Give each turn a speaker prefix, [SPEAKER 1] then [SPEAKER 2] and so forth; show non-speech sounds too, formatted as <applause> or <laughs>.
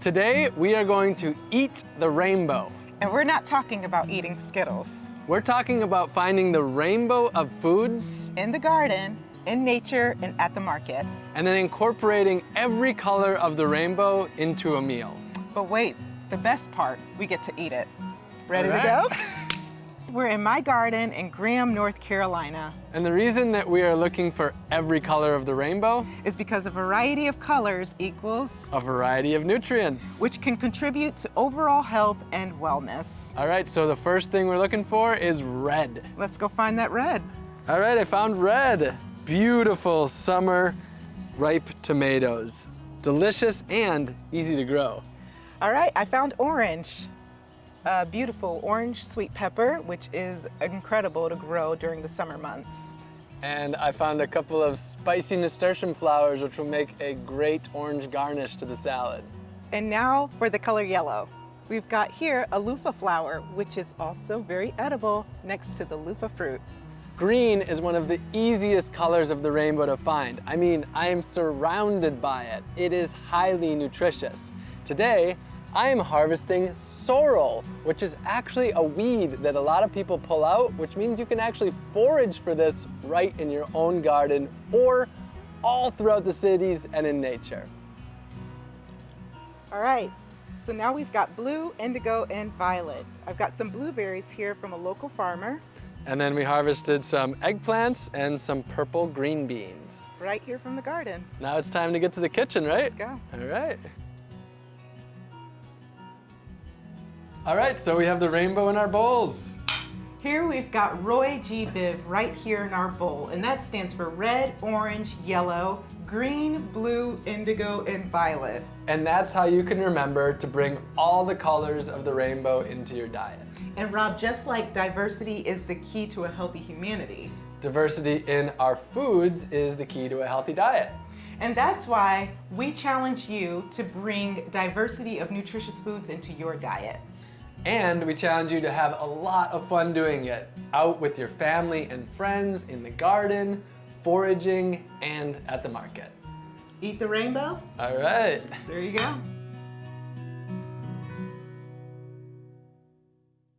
[SPEAKER 1] Today, we are going to eat the rainbow.
[SPEAKER 2] And we're not talking about eating Skittles.
[SPEAKER 1] We're talking about finding the rainbow of foods
[SPEAKER 2] In the garden, in nature, and at the market.
[SPEAKER 1] and then incorporating every color of the rainbow into a meal.
[SPEAKER 2] But wait, the best part, we get to eat it. Ready
[SPEAKER 1] All
[SPEAKER 2] to go? <laughs> We're in my garden in Graham, North Carolina.
[SPEAKER 1] And the reason that we are looking for every color of the rainbow,
[SPEAKER 2] is because a variety of colors equals,
[SPEAKER 1] a variety of nutrients.
[SPEAKER 2] which can contribute to overall health and wellness.
[SPEAKER 1] All right, so the first thing we're looking for is red.
[SPEAKER 2] Let's go find that red.
[SPEAKER 1] All right, I found red. Beautiful summer ripe tomatoes. Delicious and easy to grow.
[SPEAKER 2] All right, I found orange. A beautiful orange sweet pepper, which is incredible to grow during the summer months.
[SPEAKER 1] And I found a couple of spicy nasturtium flowers, which will make a great orange garnish to the salad.
[SPEAKER 2] And now for the color yellow. We've got here a loofah flower, which is also very edible next to the loofah fruit.
[SPEAKER 1] Green is one of the easiest colors of the rainbow to find. I mean, I am surrounded by it. It is highly nutritious. Today, I am harvesting sorrel, which is actually a weed that a lot of people pull out, which means you can actually forage for this right in your own garden or all throughout the cities and in nature.
[SPEAKER 2] All right, so now we've got blue, indigo, and violet. I've got some blueberries here from a local farmer
[SPEAKER 1] And then we harvested some eggplants and some purple green beans.
[SPEAKER 2] right here from the garden.
[SPEAKER 1] Now it's time to get to the kitchen, right?
[SPEAKER 2] Let's go.
[SPEAKER 1] All right. All right, so we have the rainbow in our bowls.
[SPEAKER 2] Here we've got Roy G. Biv right here in our bowl, and that stands for red, orange, yellow, green, blue, indigo, and violet.
[SPEAKER 1] And that's how you can remember to bring all the colors of the rainbow into your diet.
[SPEAKER 2] And Rob, just like diversity is the key to a healthy humanity,
[SPEAKER 1] Diversity in our foods is the key to a healthy diet.
[SPEAKER 2] and that's why we challenge you to bring diversity of nutritious foods into your diet.
[SPEAKER 1] And we challenge you to have a lot of fun doing it, out with your family and friends, in the garden, foraging, and at the market.
[SPEAKER 2] Eat the rainbow?
[SPEAKER 1] All right.
[SPEAKER 2] There you go.